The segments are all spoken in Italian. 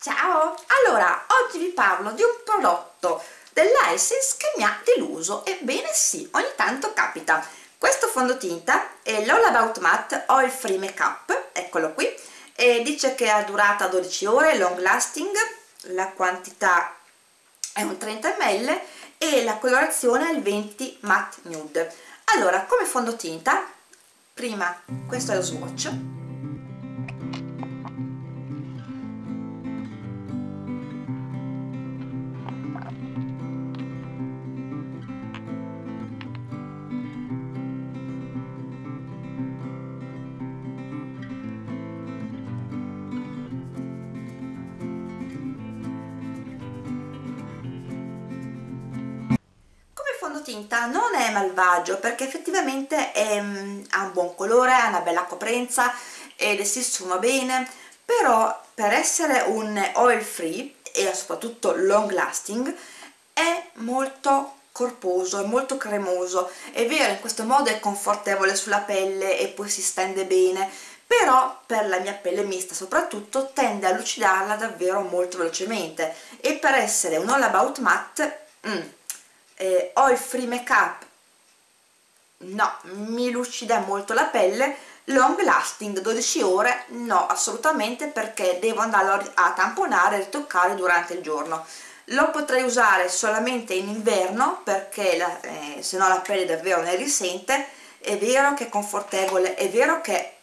Ciao! Allora, oggi vi parlo di un prodotto dell'Isis che mi ha deluso, ebbene sì, ogni tanto capita. Questo fondotinta è l'All About Matte Oil Free Makeup, eccolo qui, e dice che ha durata 12 ore, long lasting, la quantità è un 30 ml e la colorazione è il 20 Matte Nude. Allora, come fondotinta, prima questo è lo swatch, fondotinta non è malvagio perché effettivamente è, mm, ha un buon colore, ha una bella coprenza ed si sfuma bene. Però per essere un oil free e soprattutto long lasting è molto corposo, è molto cremoso. È vero in questo modo è confortevole sulla pelle e poi si stende bene però per la mia pelle mista soprattutto tende a lucidarla davvero molto velocemente. E per essere un all about matte mm, eh, oil free makeup? No, mi lucida molto la pelle long lasting 12 ore no assolutamente perché devo andarlo a tamponare e ritoccare durante il giorno. Lo potrei usare solamente in inverno perché eh, se no la pelle davvero ne risente. È vero che è confortevole è vero che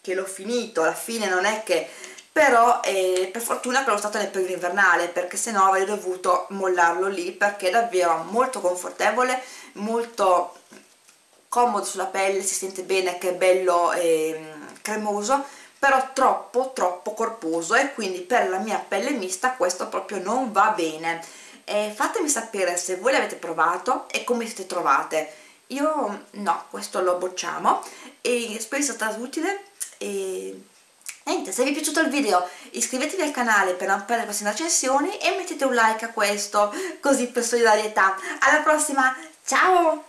che l'ho finito alla fine non è che però eh, per fortuna che l'ho stato nel periodo invernale perché sennò avrei dovuto mollarlo lì perché è davvero molto confortevole molto comodo sulla pelle si sente bene che è bello eh, cremoso però troppo troppo corposo e quindi per la mia pelle mista questo proprio non va bene. Eh, fatemi sapere se voi l'avete provato e come siete trovate. Io no, questo lo bocciamo e spero sia stato utile e Niente, se vi è piaciuto il video iscrivetevi al canale per non perdere le prossime recensioni e mettete un like a questo, così per solidarietà. Alla prossima, ciao!